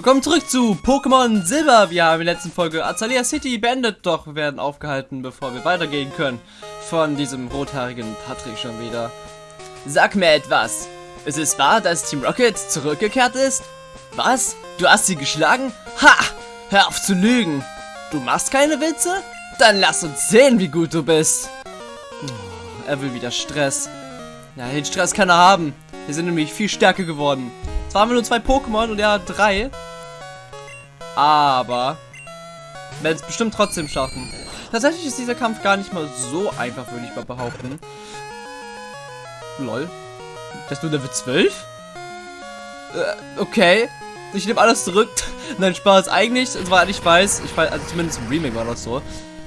Willkommen zurück zu Pokémon Silber. Wir haben in der letzten Folge Azalea City beendet, doch wir werden aufgehalten, bevor wir weitergehen können. Von diesem rothaarigen Patrick schon wieder. Sag mir etwas. Ist es wahr, dass Team Rocket zurückgekehrt ist? Was? Du hast sie geschlagen? Ha! Hör auf zu lügen. Du machst keine Witze? Dann lass uns sehen, wie gut du bist. Oh, er will wieder Stress. Ja, den Stress kann er haben. Wir sind nämlich viel stärker geworden. Zwar haben wir nur zwei Pokémon und er hat drei. Aber werden es bestimmt trotzdem schaffen. Tatsächlich ist dieser Kampf gar nicht mal so einfach, würde ich mal behaupten. Lol. Das nur Level 12? Äh, okay. Ich nehme alles zurück. Nein, Spaß. Eigentlich, soweit ich weiß, ich weiß, also zumindest im Remake war das so,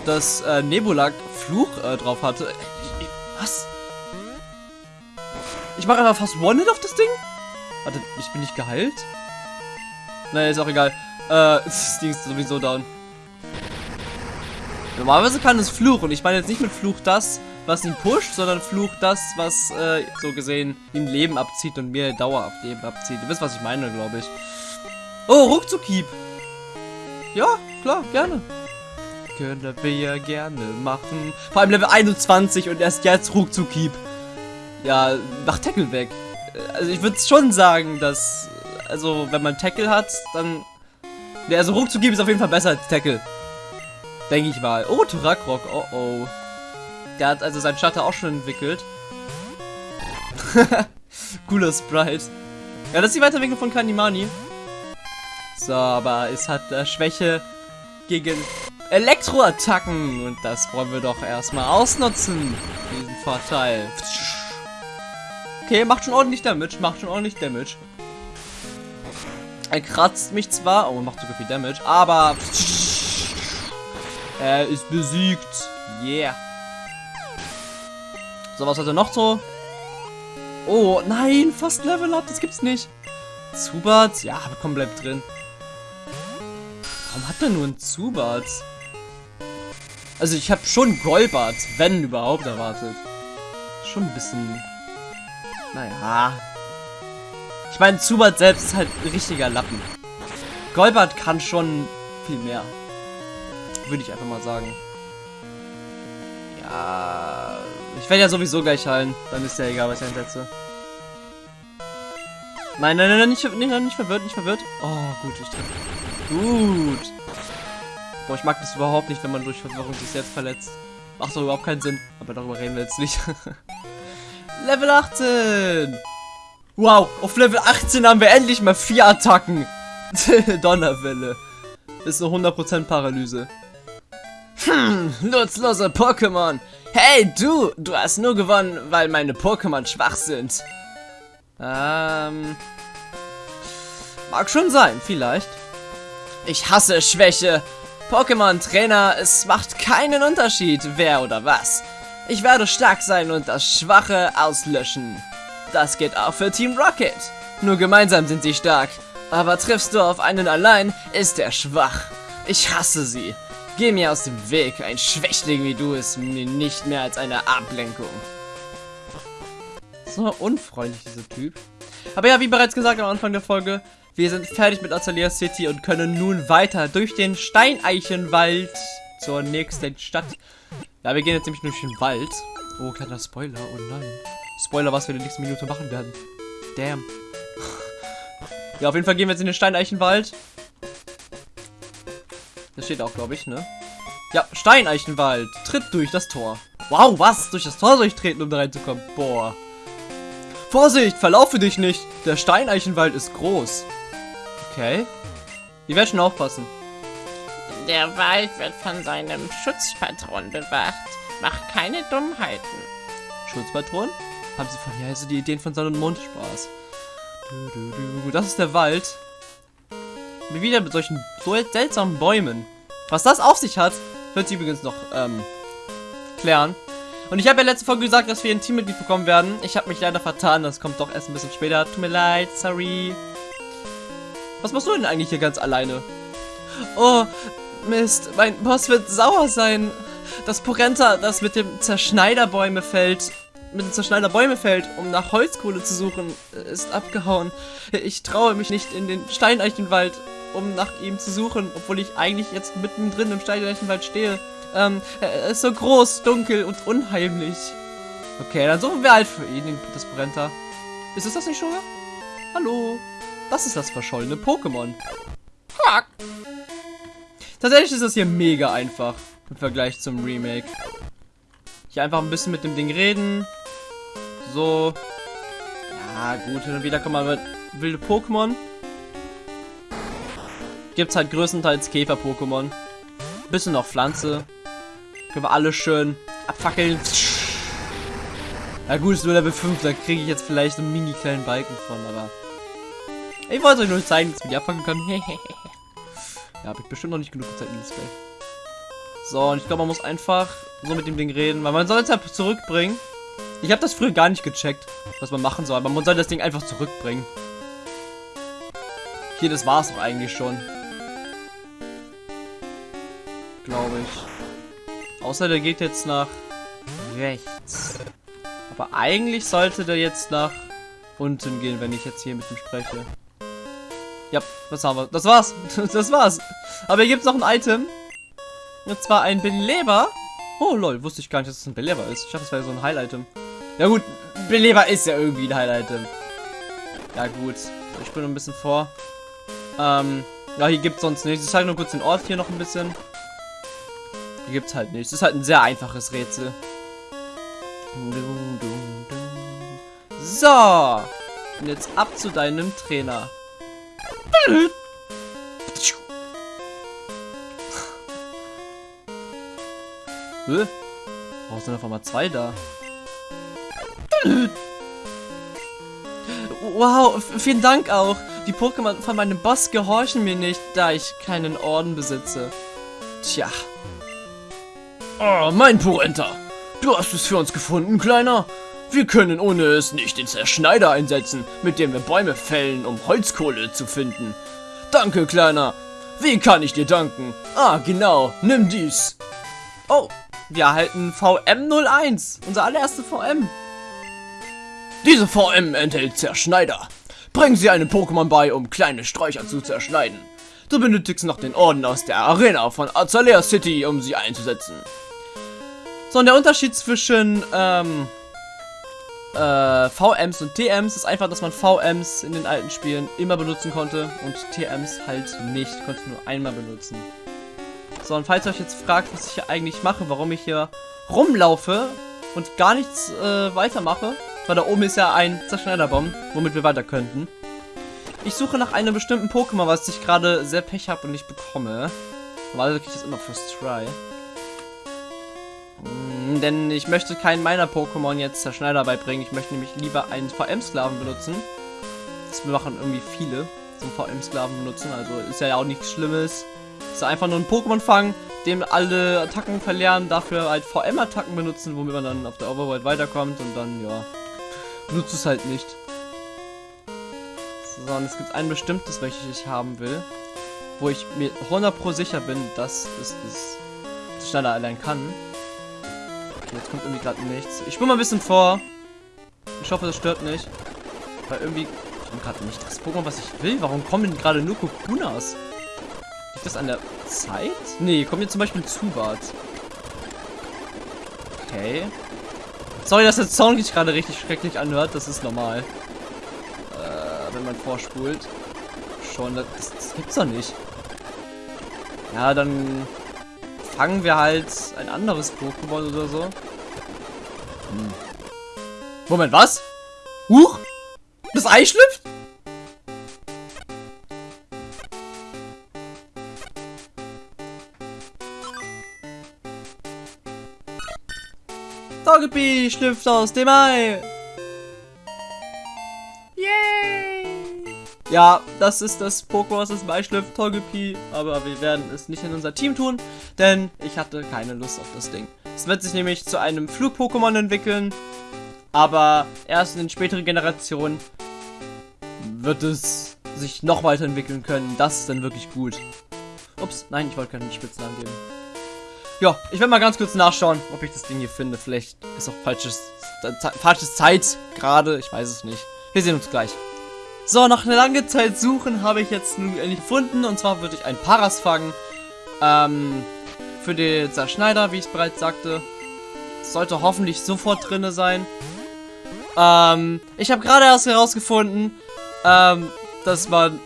dass äh, Nebula Fluch äh, drauf hatte. Ich, ich, was? Ich mache einfach fast One-Hit auf das Ding? Warte, ich bin nicht geheilt? Naja, ist auch egal. Äh, das Ding ist sowieso down. Normalerweise kann es Fluch und ich meine jetzt nicht mit Fluch das, was ihn pusht, sondern Fluch das, was äh, so gesehen ihm Leben abzieht und mir dauerhaft Leben abzieht. Ihr wisst, was ich meine, glaube ich. Oh, Ruckzuckhieb. Ja, klar, gerne. Können wir gerne machen. Vor allem Level 21 und erst jetzt Ruckzuckhieb. Ja, mach Tackle weg. Also ich würde schon sagen, dass, also wenn man Tackle hat, dann... Ja, also Ruckzuckhieb ist auf jeden Fall besser als Tackle. Denke ich mal. Oh, Turakrock, oh oh. Der hat also seinen Shutter auch schon entwickelt. Cooler Sprite. Ja, das ist die Weiterentwicklung von Kanimani. So, aber es hat äh, Schwäche gegen Elektroattacken. Und das wollen wir doch erstmal ausnutzen. Diesen Vorteil. Okay, macht schon ordentlich Damage. Macht schon ordentlich Damage. Er kratzt mich zwar. Oh, macht sogar viel Damage. Aber... Er ist besiegt. Yeah. So, was hat er noch so? Oh, nein, fast Level Up, das gibt's nicht. Zubat? Ja, komm, bleib drin. Warum hat er nur ein Zubat? Also ich habe schon Golbat, wenn überhaupt, erwartet. Schon ein bisschen... Naja. Ich meine, Zubat selbst ist halt ein richtiger Lappen. Golbat kann schon viel mehr. Würde ich einfach mal sagen. Ja... Ich werde ja sowieso gleich heilen. Dann ist ja egal, was ich einsetze. Nein, nein, nein, nicht, nicht, nicht verwirrt, nicht verwirrt. Oh, gut, ich treffe. Gut. Boah, ich mag das überhaupt nicht, wenn man durch Verwirrung sich selbst verletzt. Macht doch überhaupt keinen Sinn. Aber darüber reden wir jetzt nicht. Level 18. Wow, auf Level 18 haben wir endlich mal vier Attacken. Donnerwelle. Ist eine 100% Paralyse. Hm, nutzlose Pokémon. Hey, du! Du hast nur gewonnen, weil meine Pokémon schwach sind. Ähm... Mag schon sein, vielleicht. Ich hasse Schwäche. Pokémon-Trainer, es macht keinen Unterschied, wer oder was. Ich werde stark sein und das Schwache auslöschen. Das geht auch für Team Rocket. Nur gemeinsam sind sie stark. Aber triffst du auf einen allein, ist er schwach. Ich hasse sie. Geh mir aus dem Weg. Ein Schwächling wie du ist mir nicht mehr als eine Ablenkung. So unfreundlich, dieser Typ. Aber ja, wie bereits gesagt am Anfang der Folge, wir sind fertig mit Azalea City und können nun weiter durch den Steineichenwald zur nächsten Stadt. Ja, wir gehen jetzt nämlich durch den Wald. Oh, kleiner Spoiler. Oh nein. Spoiler, was wir in der nächsten Minute machen werden. Damn. Ja, auf jeden Fall gehen wir jetzt in den Steineichenwald. Das steht auch, glaube ich, ne? Ja, Steineichenwald. Tritt durch das Tor. Wow, was? Durch das Tor soll ich treten, um da reinzukommen? Boah. Vorsicht, verlaufe dich nicht. Der Steineichenwald ist groß. Okay. Die werden schon aufpassen. Der Wald wird von seinem Schutzpatron bewacht. Macht keine Dummheiten. Schutzpatron? Haben sie von hier also die Ideen von Sonne und Mond Spaß. Du, du, du. Das ist der Wald. Wieder mit solchen so seltsamen Bäumen. Was das auf sich hat, wird sie übrigens noch ähm, klären. Und ich habe ja letzte Folge gesagt, dass wir ein Teammitglied bekommen werden. Ich habe mich leider vertan. Das kommt doch erst ein bisschen später. Tut mir leid. Sorry. Was machst du denn eigentlich hier ganz alleine? Oh, Mist. Mein Boss wird sauer sein. Das Porenta, das mit dem Zerschneiderbäume fällt, mit dem Zerschneiderbäume fällt, um nach Holzkohle zu suchen, ist abgehauen. Ich traue mich nicht in den Steineichenwald. um nach ihm zu suchen, obwohl ich eigentlich jetzt mittendrin im Steinleichenwald stehe. Ähm, er ist so groß, dunkel und unheimlich. Okay, dann suchen wir halt für ihn, das Brenta. Ist es das nicht schon? Hallo? Das ist das verschollene Pokémon. Quack. Tatsächlich ist das hier mega einfach im Vergleich zum Remake. Hier einfach ein bisschen mit dem Ding reden. So. Ja, gut, hin und wieder kommen mal wilde Pokémon. Gibt's halt größtenteils Käfer-Pokémon. Bisschen noch Pflanze. Können wir alle schön abfackeln. Ja gut, ist nur Level 5, da kriege ich jetzt vielleicht einen mini kleinen Balken von, aber... Ich wollte euch nur zeigen, dass ich die abfangen kann. ja, habe ich bestimmt noch nicht genug Zeit in das Spiel. So, und ich glaube, man muss einfach so mit dem Ding reden, weil man soll es ja zurückbringen. Ich habe das früher gar nicht gecheckt, was man machen soll, aber man soll das Ding einfach zurückbringen. Hier, das war's doch eigentlich schon. Glaube ich. Außer der geht jetzt nach rechts. Aber eigentlich sollte der jetzt nach unten gehen, wenn ich jetzt hier mit ihm spreche. Ja, was haben wir? Das war's. Das war's. Aber hier gibt's noch ein Item. Und zwar ein Beleber. Oh lol, wusste ich gar nicht, dass es ein Beleber ist. Ich dachte, das wäre so ein Heil-Item. Ja gut, Beleber ist ja irgendwie ein Heil-Item. Ja gut, ich bin ein bisschen vor. Ähm, ja, hier gibt's sonst nichts. Ich zeige nur kurz den Ort hier noch ein bisschen. Hier gibt's halt nichts. Das ist halt ein sehr einfaches Rätsel. So. Und jetzt ab zu deinem Trainer. Hä? Warum sind auf einmal zwei da? Wow, vielen Dank auch. Die Pokémon von meinem Boss gehorchen mir nicht, da ich keinen Orden besitze. Tja. Oh, mein Porenta. Du hast es für uns gefunden, Kleiner. Wir können ohne es nicht den Zerschneider einsetzen, mit dem wir Bäume fällen, um Holzkohle zu finden. Danke, Kleiner. Wie kann ich dir danken? Ah, genau. Nimm dies. Oh, wir erhalten VM01. Unser allererste VM. Diese VM enthält Zerschneider. Bring sie einem Pokémon bei, um kleine Sträucher zu zerschneiden. Du benötigst noch den Orden aus der Arena von Azalea City, um sie einzusetzen. So, und der Unterschied zwischen ähm, äh, VMs und TMs ist einfach, dass man VMs in den alten Spielen immer benutzen konnte und TMs halt nicht, konnte nur einmal benutzen. So, und falls ihr euch jetzt fragt, was ich hier eigentlich mache, warum ich hier rumlaufe und gar nichts äh, weitermache, weil da oben ist ja ein Zerschneiderbomb, womit wir weiter könnten. Ich suche nach einem bestimmten Pokémon, was ich gerade sehr Pech habe und nicht bekomme. Weil kriege ich das immer First Try. Mm, denn ich möchte keinen meiner Pokémon jetzt Zerschneider beibringen. Ich möchte nämlich lieber einen VM-Sklaven benutzen. Das machen irgendwie viele, so einen VM-Sklaven benutzen. Also ist ja auch nichts Schlimmes. Ist einfach nur ein Pokémon fangen, dem alle Attacken verlernen, dafür halt VM-Attacken benutzen, womit man dann auf der Overworld weiterkommt und dann, ja, nutzt es halt nicht. So, und es gibt ein bestimmtes, welches ich haben will, wo ich mir 100 pro sicher bin, dass es das schneller allein kann. Okay, jetzt kommt irgendwie gerade nichts. Ich spule mal ein bisschen vor. Ich hoffe, das stört nicht. Weil irgendwie... Habe gerade nicht das Pokémon, was ich will. Warum kommen gerade nur Kokunas? Liegt das an der Zeit? Nee, kommt jetzt zum Beispiel Zubat. Okay. Sorry, dass der Sound sich gerade richtig schrecklich anhört. Das ist normal. Äh, wenn man vorspult. Schon, das, das gibt's doch nicht. Ja, dann fangen wir halt ein anderes Pokémon oder so. Hm. Moment, was? Huch! Das Ei schlüpft? Togepi schlüpft aus dem Ei. Yay! Ja, das ist das Pokémon, das im Ei schlüpft, Togepi. Aber wir werden es nicht in unser Team tun, denn ich hatte keine Lust auf das Ding. Es wird sich nämlich zu einem Flug-Pokémon entwickeln. Aber erst in den späteren Generationen wird es sich noch weiterentwickeln können. Das ist dann wirklich gut. Ups, nein, ich wollte keinen Spitznamen geben. Ja, ich werde mal ganz kurz nachschauen, ob ich das Ding hier finde. Vielleicht ist auch falsches, falsches Zeit gerade. Ich weiß es nicht. Wir sehen uns gleich. So, nach einer langen Zeit suchen habe ich jetzt nun endlich gefunden. Und zwar würde ich ein Paras fangen. Ähm, für den Zerschneider, wie ich bereits sagte. Sollte hoffentlich sofort drinne sein. Ähm, ich habe gerade erst herausgefunden, ähm, dass man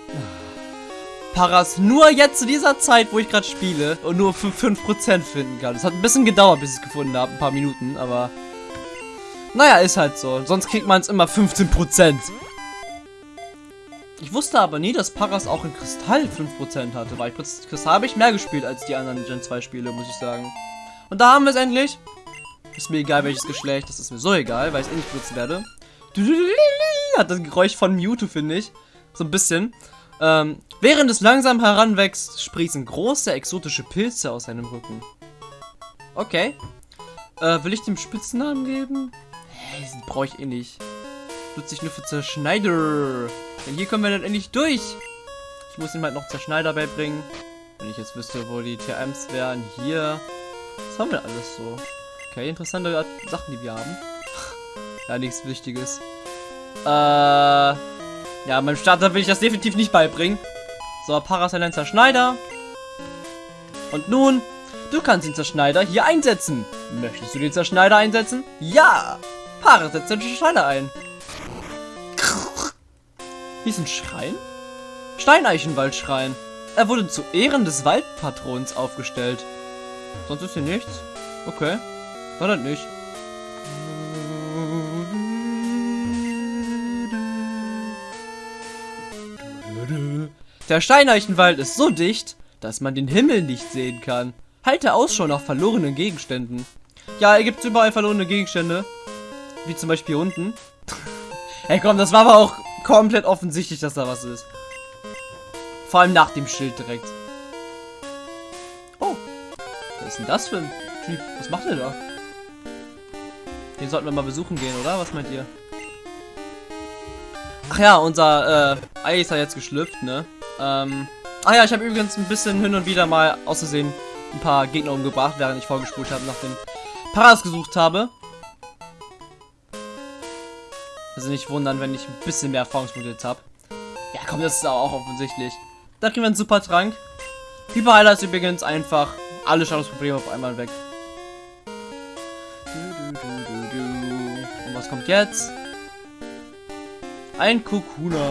Paras nur jetzt zu dieser Zeit, wo ich gerade spiele, und nur für 5% finden kann. Es hat ein bisschen gedauert, bis ich es gefunden habe. Ein paar Minuten, aber... Naja, ist halt so. Sonst kriegt man es immer 15%. Ich wusste aber nie, dass Paras auch in Kristall 5% hatte, weil ich Kristall habe ich mehr gespielt als die anderen Gen 2 Spiele, muss ich sagen. Und da haben wir es endlich. Ist mir egal, welches Geschlecht, das ist mir so egal, weil ich es eh nicht benutzen werde. Hat das Geräusch von Mewtwo, finde ich. So ein bisschen. Ähm, während es langsam heranwächst, sprießen große exotische Pilze aus seinem Rücken. Okay. Äh, will ich dem Spitznamen geben? Hey, den brauche ich eh nicht. Nutze ich nur für Zerschneider. Denn hier kommen wir dann endlich durch. Ich muss ihm halt noch Zerschneider beibringen. Wenn ich jetzt wüsste, wo die TMs wären. Hier. Was haben wir alles so? Okay, interessante Sachen, die wir haben. ja, nichts Wichtiges. Äh, ja, meinem Starter will ich das definitiv nicht beibringen. So, Parasalenzer Schneider. Und nun, du kannst den Zerschneider hier einsetzen. Möchtest du den Zerschneider einsetzen? Ja! Para setzt den Schneider ein. Hier ist ein Schrein? Steineichenwaldschrein. Er wurde zu Ehren des Waldpatrons aufgestellt. Sonst ist hier nichts. Okay. War das nicht. Der Steineichenwald ist so dicht, dass man den Himmel nicht sehen kann. Halte Ausschau nach verlorenen Gegenständen. Ja, er gibt überall verlorene Gegenstände. Wie zum Beispiel hier unten. hey komm, das war aber auch komplett offensichtlich, dass da was ist. Vor allem nach dem Schild direkt. Oh. Was ist denn das für ein Typ? Was macht er da? Den sollten wir mal besuchen gehen, oder? Was meint ihr? Ach ja, unser äh, Ei ist ja jetzt geschlüpft, ne? Ähm, ach ja, ich habe übrigens ein bisschen hin und wieder mal auszusehen ein paar Gegner umgebracht, während ich vorgespult habe, nach den Paras gesucht habe. Also nicht wundern, wenn ich ein bisschen mehr Erfahrungspunkte jetzt habe. Ja, komm, das ist auch offensichtlich. Da kriegen wir einen super Trank. Hyperheiler ist übrigens einfach alle Schadungsprobleme auf einmal weg. Und was kommt jetzt? Ein Kokuna.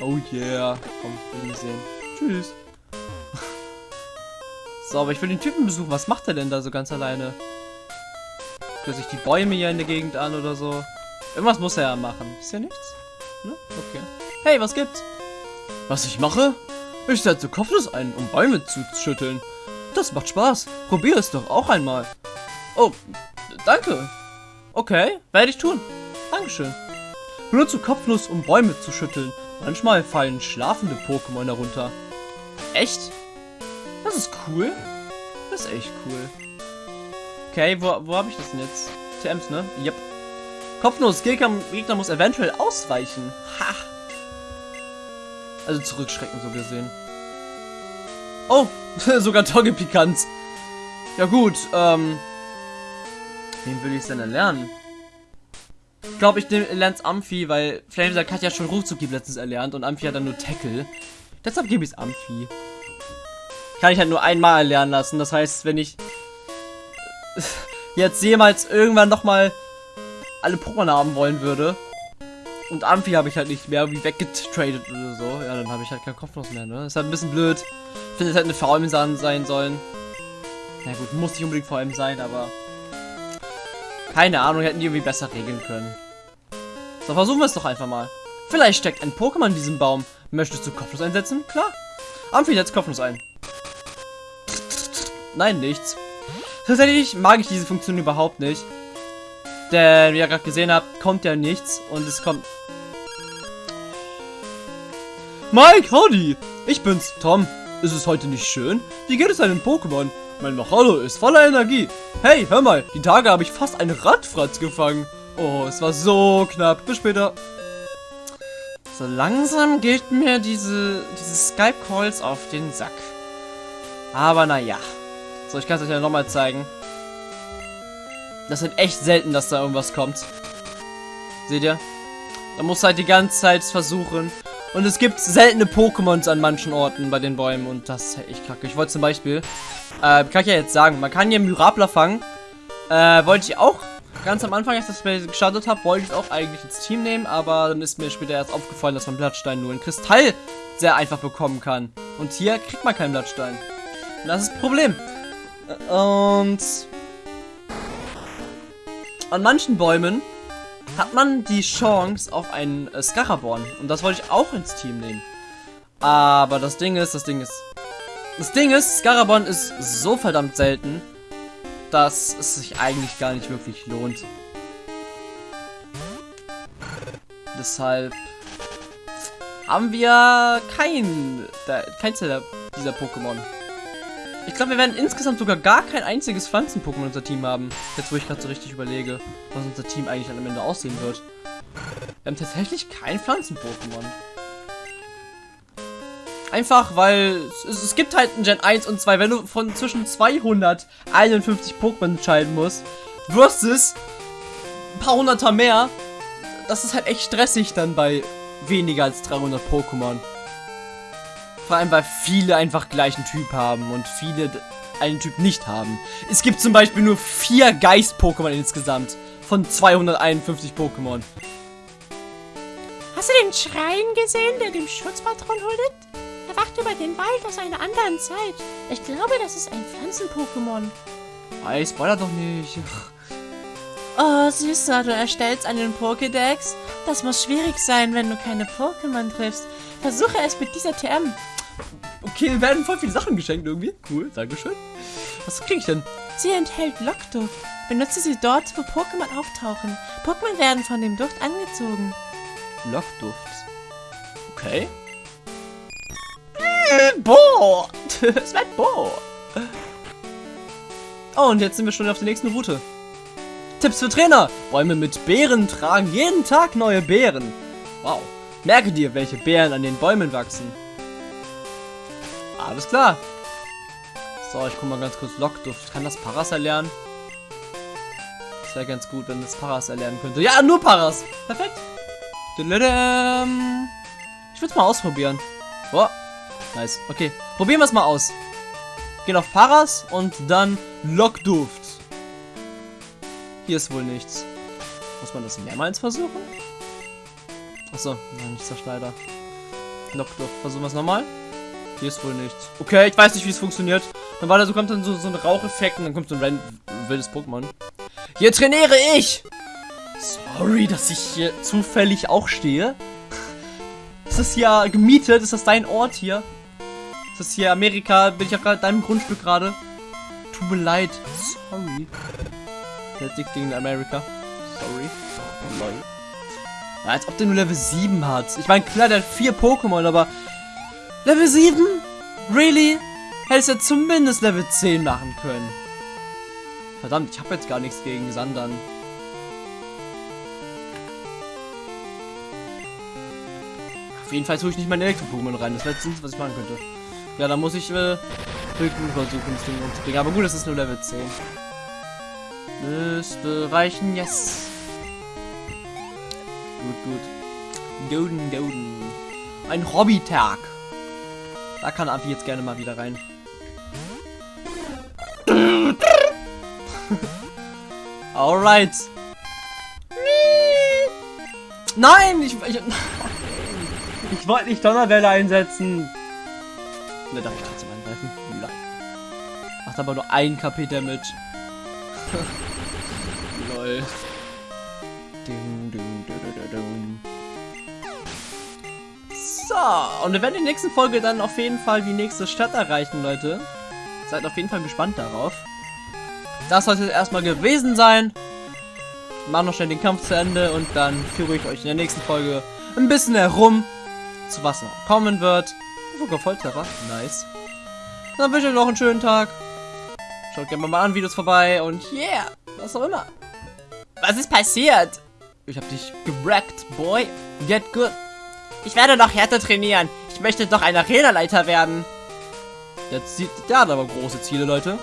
Oh yeah. Komm, will ich sehen. Tschüss. so, aber ich will den Typen besuchen. Was macht er denn da so ganz alleine? Guckt sich die Bäume hier in der Gegend an oder so? Irgendwas muss er ja machen. Ist ja nichts? Ne? Okay. Hey, was gibt's? Was ich mache? Ich setze Kopfnuss ein, um Bäume zu schütteln. Das macht Spaß. Probier es doch auch einmal. Oh, danke. Okay, werde ich tun. Dankeschön. Benutze Kopfnuss, um Bäume zu schütteln. Manchmal fallen schlafende Pokémon herunter. Echt? Das ist cool. Das ist echt cool. Okay, wo, wo habe ich das denn jetzt? TMs, ne? Yep. Kopfnuss, Gegner, Gegner muss eventuell ausweichen. Ha! Also zurückschrecken, so gesehen. Oh, sogar Togepikanz. Ja gut, ähm... Wen will ich denn erlernen? Ich glaube, ich lerne Amphi, weil Flamesack hat ja schon Ruchzug letztens erlernt und Amphi hat dann nur Tackle. Deshalb gebe ich es Amphi. Kann ich halt nur einmal erlernen lassen. Das heißt, wenn ich jetzt jemals irgendwann nochmal alle Pokémon haben wollen würde und Amphi habe ich halt nicht mehr wie weggetradet oder so, ja, dann habe ich halt keinen Kopfnuss mehr, ne? Ist halt ein bisschen blöd. Ich finde, es hätte eine VM sein sollen. Na gut, muss nicht unbedingt VM sein, aber keine Ahnung, hätten die irgendwie besser regeln können. So, versuchen wir es doch einfach mal. Vielleicht steckt ein Pokémon in diesem Baum. Möchtest du Kopfnuss einsetzen? Klar. Amphi setzt Kopfnuss ein. Nein, nichts. Tatsächlich mag ich diese Funktion überhaupt nicht. Denn, wie ihr gerade gesehen habt, kommt ja nichts und es kommt... Mike, howdy! Ich bin's, Tom. Ist es heute nicht schön? Wie geht es deinem Pokémon? Mein Machado ist voller Energie. Hey, hör mal, die Tage habe ich fast einen Radfratz gefangen. Oh, es war so knapp. Bis später. So langsam geht mir diese, diese Skype-Calls auf den Sack. Aber naja. So, ich kann es euch ja nochmal zeigen. Das ist echt selten, dass da irgendwas kommt. Seht ihr? Da musst du halt die ganze Zeit versuchen. Und es gibt seltene Pokémons an manchen Orten bei den Bäumen und das ist echt kacke. Ich wollte zum Beispiel, äh, kann ich ja jetzt sagen, man kann hier Myrapler fangen. Äh, wollte ich auch ganz am Anfang, als ich das Spiel gestartet habe, wollte ich auch eigentlich ins Team nehmen, aber dann ist mir später erst aufgefallen, dass man Blattstein nur in Kristall sehr einfach bekommen kann. Und hier kriegt man keinen Blattstein. Und das ist das Problem. Äh, Und an manchen Bäumen hat man die Chance auf einen äh, Scaraborn. Und das wollte ich auch ins Team nehmen. Aber das Ding ist, das Ding ist... Das Ding ist, Scaraborn ist so verdammt selten, dass es sich eigentlich gar nicht wirklich lohnt. Deshalb haben wir kein, keins dieser Pokémon. Ich glaube, wir werden insgesamt sogar gar kein einziges Pflanzen-Pokémon in unser Team haben. Jetzt, wo ich gerade so richtig überlege, was unser Team eigentlich am Ende aussehen wird. Wir haben tatsächlich kein Pflanzen-Pokémon. Einfach, weil es, es gibt halt ein Gen 1 und 2. Wenn du von zwischen 251 Pokémon entscheiden musst, versus ein paar hunderter mehr, das ist halt echt stressig dann bei weniger als 300 Pokémon. Vor allem, weil viele einfach gleichen Typ haben und viele einen Typ nicht haben. Es gibt zum Beispiel nur vier Geist-Pokémon insgesamt von 251 Pokémon. Hast du den Schrein gesehen, der dem Schutzpatron huldigt? Er wacht über den Wald aus einer anderen Zeit. Ich glaube, das ist ein Pflanzen-Pokémon. Ey, spoiler doch nicht. Oh, Süßer, du erstellst einen Pokédex? Das muss schwierig sein, wenn du keine Pokémon triffst. Versuche es mit dieser TM. Okay, mir werden voll viele Sachen geschenkt irgendwie. Cool, dankeschön. Was krieg ich denn? Sie enthält Lockduft. Benutze sie dort, wo Pokémon auftauchen. Pokémon werden von dem Duft angezogen. Lockduft. Okay. Boah! Es wird Boah! Oh, und jetzt sind wir schon auf der nächsten Route. Tipps für Trainer. Bäume mit Beeren tragen jeden Tag neue Beeren. Wow. Merke dir, welche Beeren an den Bäumen wachsen. Alles klar. So, ich guck mal ganz kurz. Lockduft. Kann das Paras erlernen? Das wäre ganz gut, wenn das Paras erlernen könnte. Ja, nur Paras. Perfekt. Ich würde es mal ausprobieren. Oh, nice. Okay, probieren wir es mal aus. Gehen auf Paras und dann Lockduft. Hier ist wohl nichts. Muss man das mehrmals versuchen? Achso, nein, nicht Zerschneider. Lockduft. Versuchen wir es nochmal. Hier ist wohl nichts. Okay, ich weiß nicht, wie es funktioniert. Dann war da so, kommt dann so, so ein Raucheffekt und dann kommt so ein wildes Pokémon. Hier trainiere ich! Sorry, dass ich hier zufällig auch stehe. Ist das hier gemietet? Ist das dein Ort hier? Ist das hier Amerika? Bin ich auf deinem Grundstück gerade? Tut mir leid. Sorry. Dick gegen Amerika. Sorry. Oh, lol. Als ob der nur Level 7 hat. Ich meine, klar, der hat vier Pokémon, aber Level 7? Really? Hättest du zumindest Level 10 machen können. Verdammt, ich habe jetzt gar nichts gegen Sandern. Auf jeden Fall tue ich nicht meine Elektro-Pokémon rein. Das wäre das was ich machen könnte. Ja, dann muss ich äh, versuchen, das Ding umzubringen. Aber gut, das ist nur Level 10. Müsste reichen, yes. Gut, gut. Golden, golden. Ein Hobbytag. Da kann Avi jetzt gerne mal wieder rein. Alright. Nein, ich, ich, ich wollte nicht Donnerwelle einsetzen. Ne, darf ich trotzdem angreifen? Macht aber nur ein KP Damage. Lol. So, und wir werden in der nächsten Folge dann auf jeden Fall die nächste Stadt erreichen, Leute. Seid auf jeden Fall gespannt darauf. Das sollte es erstmal gewesen sein. Machen noch schnell den Kampf zu Ende und dann führe ich euch in der nächsten Folge ein bisschen herum, zu was noch kommen wird. Sogar Volltreffer. Nice. Dann wünsche ich euch noch einen schönen Tag. Schaut gerne mal an, Videos vorbei und yeah, was auch immer. Was ist passiert? Ich hab dich gewrackt, boy. Get good. Ich werde noch härter trainieren. Ich möchte doch ein Arenaleiter werden. Jetzt der hat aber große Ziele, Leute.